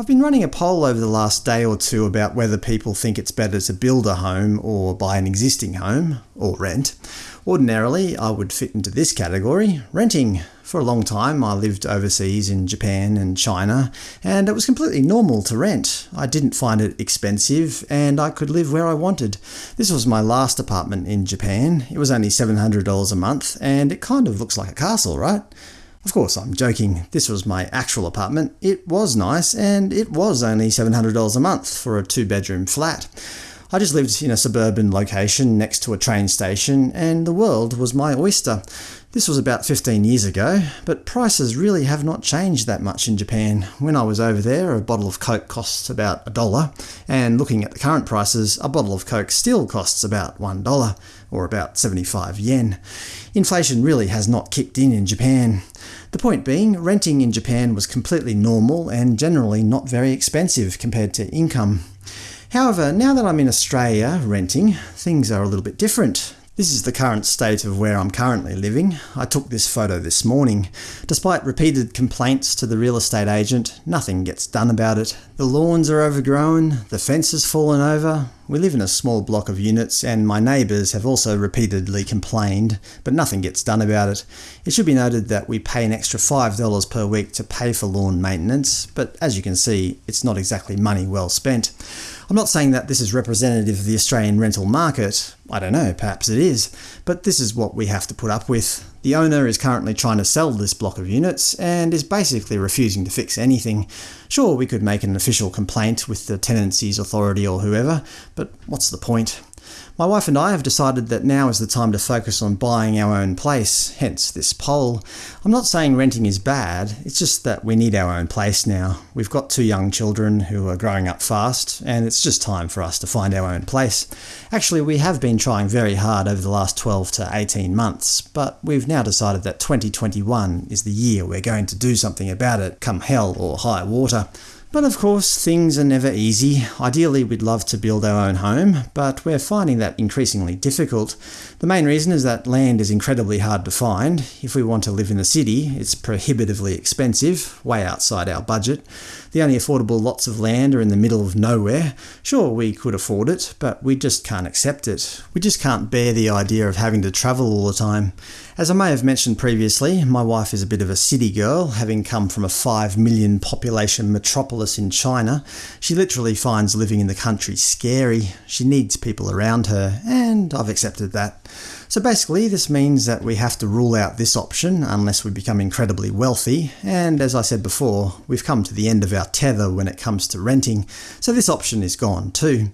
I've been running a poll over the last day or two about whether people think it's better to build a home or buy an existing home, or rent. Ordinarily, I would fit into this category – renting. For a long time I lived overseas in Japan and China, and it was completely normal to rent. I didn't find it expensive, and I could live where I wanted. This was my last apartment in Japan. It was only $700 a month, and it kind of looks like a castle, right? Of course, I'm joking. This was my actual apartment. It was nice, and it was only $700 a month for a two-bedroom flat. I just lived in a suburban location next to a train station, and the world was my oyster. This was about 15 years ago, but prices really have not changed that much in Japan. When I was over there, a bottle of Coke costs about a dollar, and looking at the current prices, a bottle of Coke still costs about $1, or about 75 yen. Inflation really has not kicked in in Japan. The point being, renting in Japan was completely normal and generally not very expensive compared to income. However, now that I'm in Australia renting, things are a little bit different. This is the current state of where I'm currently living. I took this photo this morning. Despite repeated complaints to the real estate agent, nothing gets done about it. The lawns are overgrown, the fence has fallen over. We live in a small block of units, and my neighbours have also repeatedly complained, but nothing gets done about it. It should be noted that we pay an extra $5 per week to pay for lawn maintenance, but as you can see, it's not exactly money well spent. I'm not saying that this is representative of the Australian rental market. I don't know, perhaps it is. But this is what we have to put up with. The owner is currently trying to sell this block of units, and is basically refusing to fix anything. Sure, we could make an official complaint with the Tenancies Authority or whoever, but what's the point? My wife and I have decided that now is the time to focus on buying our own place, hence this poll. I'm not saying renting is bad, it's just that we need our own place now. We've got two young children who are growing up fast, and it's just time for us to find our own place. Actually, we have been trying very hard over the last 12 to 18 months, but we've now decided that 2021 is the year we're going to do something about it, come hell or high water. But of course, things are never easy. Ideally we'd love to build our own home, but we're finding that increasingly difficult. The main reason is that land is incredibly hard to find. If we want to live in the city, it's prohibitively expensive, way outside our budget. The only affordable lots of land are in the middle of nowhere. Sure, we could afford it, but we just can't accept it. We just can't bear the idea of having to travel all the time. As I may have mentioned previously, my wife is a bit of a city girl, having come from a 5 million population metropolis in China. She literally finds living in the country scary. She needs people around her, and I've accepted that. So basically this means that we have to rule out this option unless we become incredibly wealthy, and as I said before, we've come to the end of our tether when it comes to renting, so this option is gone too.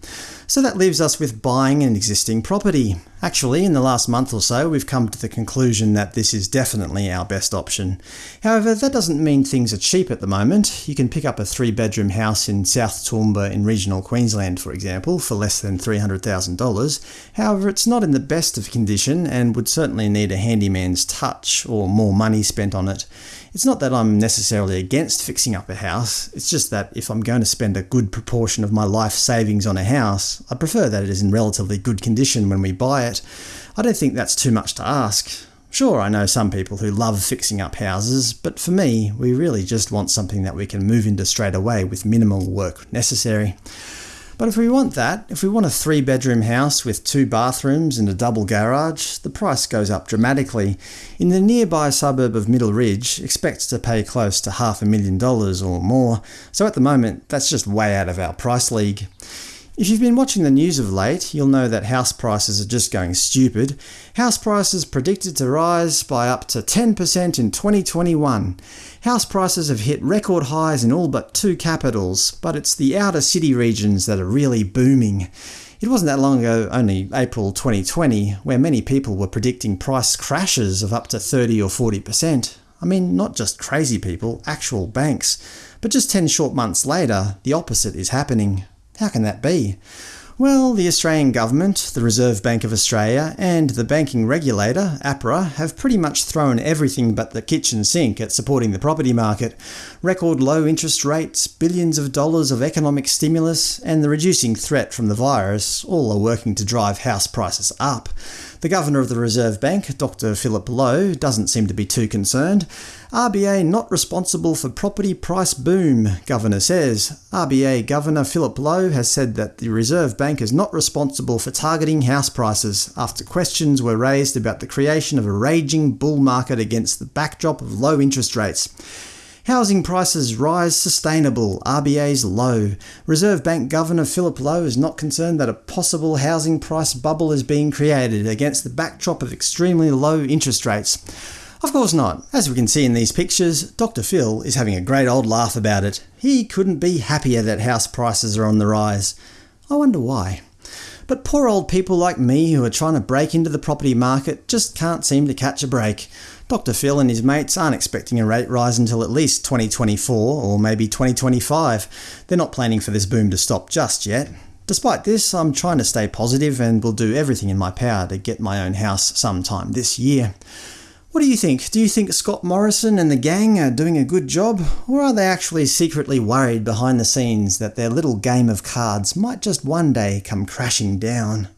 So that leaves us with buying an existing property. Actually, in the last month or so, we've come to the conclusion that this is definitely our best option. However, that doesn't mean things are cheap at the moment. You can pick up a three-bedroom house in South Toowoomba in regional Queensland, for example, for less than $300,000. However, it's not in the best of condition and would certainly need a handyman's touch or more money spent on it. It's not that I'm necessarily against fixing up a house, it's just that if I'm going to spend a good proportion of my life savings on a house, I prefer that it is in relatively good condition when we buy it. I don't think that's too much to ask. Sure, I know some people who love fixing up houses, but for me, we really just want something that we can move into straight away with minimal work necessary. But if we want that, if we want a three-bedroom house with two bathrooms and a double garage, the price goes up dramatically. In the nearby suburb of Middle Ridge, expect to pay close to half a million dollars or more, so at the moment that's just way out of our price league. If you've been watching the news of late, you'll know that house prices are just going stupid. House prices predicted to rise by up to 10% in 2021. House prices have hit record highs in all but two capitals, but it's the outer city regions that are really booming. It wasn't that long ago, only April 2020, where many people were predicting price crashes of up to 30 or 40%. I mean, not just crazy people, actual banks. But just 10 short months later, the opposite is happening. How can that be? Well, the Australian government, the Reserve Bank of Australia, and the banking regulator, APRA, have pretty much thrown everything but the kitchen sink at supporting the property market. Record low interest rates, billions of dollars of economic stimulus, and the reducing threat from the virus all are working to drive house prices up. The Governor of the Reserve Bank, Dr Philip Lowe, doesn't seem to be too concerned. RBA not responsible for property price boom, Governor says. RBA Governor Philip Lowe has said that the Reserve Bank is not responsible for targeting house prices, after questions were raised about the creation of a raging bull market against the backdrop of low interest rates. Housing prices rise sustainable, RBA's Lowe. Reserve Bank Governor Philip Lowe is not concerned that a possible housing price bubble is being created against the backdrop of extremely low interest rates. Of course not. As we can see in these pictures, Dr Phil is having a great old laugh about it. He couldn't be happier that house prices are on the rise. I wonder why. But poor old people like me who are trying to break into the property market just can't seem to catch a break. Dr Phil and his mates aren't expecting a rate rise until at least 2024 or maybe 2025. They're not planning for this boom to stop just yet. Despite this, I'm trying to stay positive and will do everything in my power to get my own house sometime this year. What do you think? Do you think Scott Morrison and the gang are doing a good job? Or are they actually secretly worried behind the scenes that their little game of cards might just one day come crashing down?